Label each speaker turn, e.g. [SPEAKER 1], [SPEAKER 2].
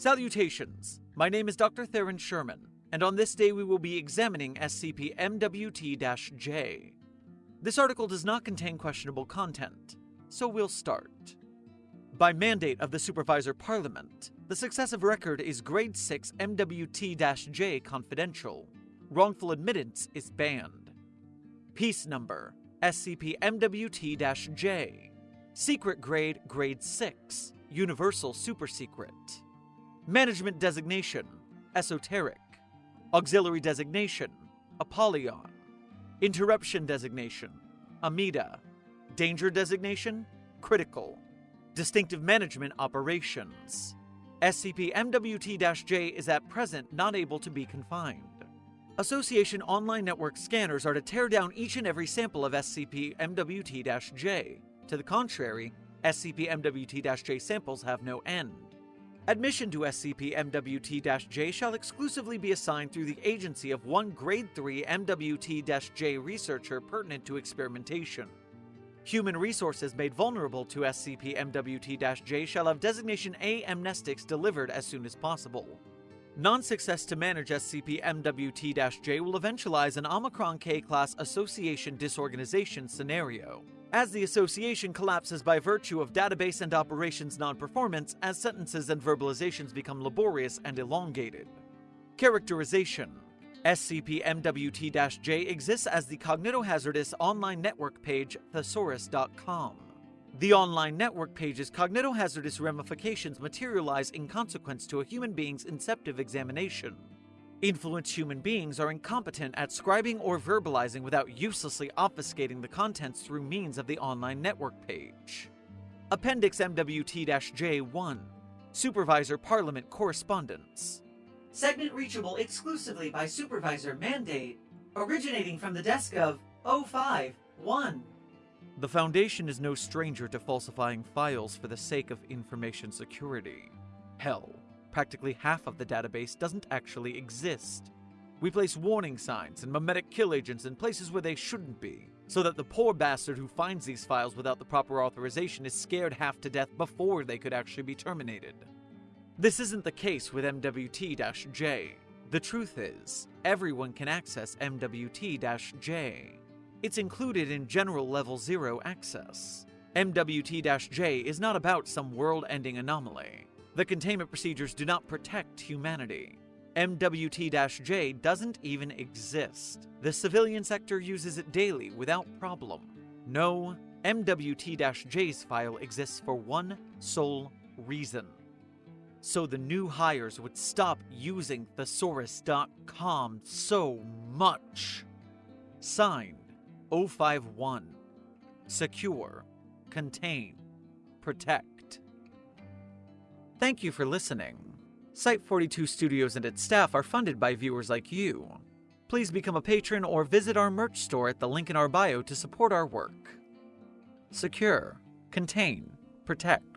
[SPEAKER 1] Salutations! My name is Dr. Theron Sherman, and on this day we will be examining SCP MWT J. This article does not contain questionable content, so we'll start. By mandate of the Supervisor Parliament, the successive record is Grade 6 MWT J confidential. Wrongful admittance is banned. Piece number SCP MWT J. Secret grade Grade 6, Universal Super Secret. Management designation Esoteric. Auxiliary designation Apollyon. Interruption designation Amida. Danger designation Critical. Distinctive Management Operations. SCP MWT J is at present not able to be confined. Association Online Network scanners are to tear down each and every sample of SCP MWT J. To the contrary, SCP MWT J samples have no end. Admission to SCP MWT J shall exclusively be assigned through the agency of one Grade 3 MWT J researcher pertinent to experimentation. Human resources made vulnerable to SCP MWT J shall have designation A amnestics delivered as soon as possible. Non success to manage SCP MWT J will eventualize an Omicron K class association disorganization scenario. As the association collapses by virtue of database and operations non performance, as sentences and verbalizations become laborious and elongated. Characterization SCP MWT J exists as the cognitohazardous online network page thesaurus.com. The online network page's cognitohazardous ramifications materialize in consequence to a human being's inceptive examination. Influenced human beings are incompetent at scribing or verbalizing without uselessly obfuscating the contents through means of the online network page. Appendix MWT J 1 Supervisor Parliament Correspondence.
[SPEAKER 2] Segment reachable exclusively by supervisor mandate, originating from the desk of 051.
[SPEAKER 1] The Foundation is no stranger to falsifying files for the sake of information security. Hell, practically half of the database doesn't actually exist. We place warning signs and memetic kill agents in places where they shouldn't be, so that the poor bastard who finds these files without the proper authorization is scared half to death before they could actually be terminated. This isn't the case with MWT J. The truth is, everyone can access MWT J. It's included in General Level 0 access. MWT J is not about some world ending anomaly. The containment procedures do not protect humanity. MWT J doesn't even exist. The civilian sector uses it daily without problem. No, MWT J's file exists for one sole reason. So the new hires would stop using thesaurus.com so much. Signed 051. Secure, contain, protect. Thank you for listening. Site 42 Studios and its staff are funded by viewers like you. Please become a patron or visit our merch store at the link in our bio to support our work. Secure, contain, protect.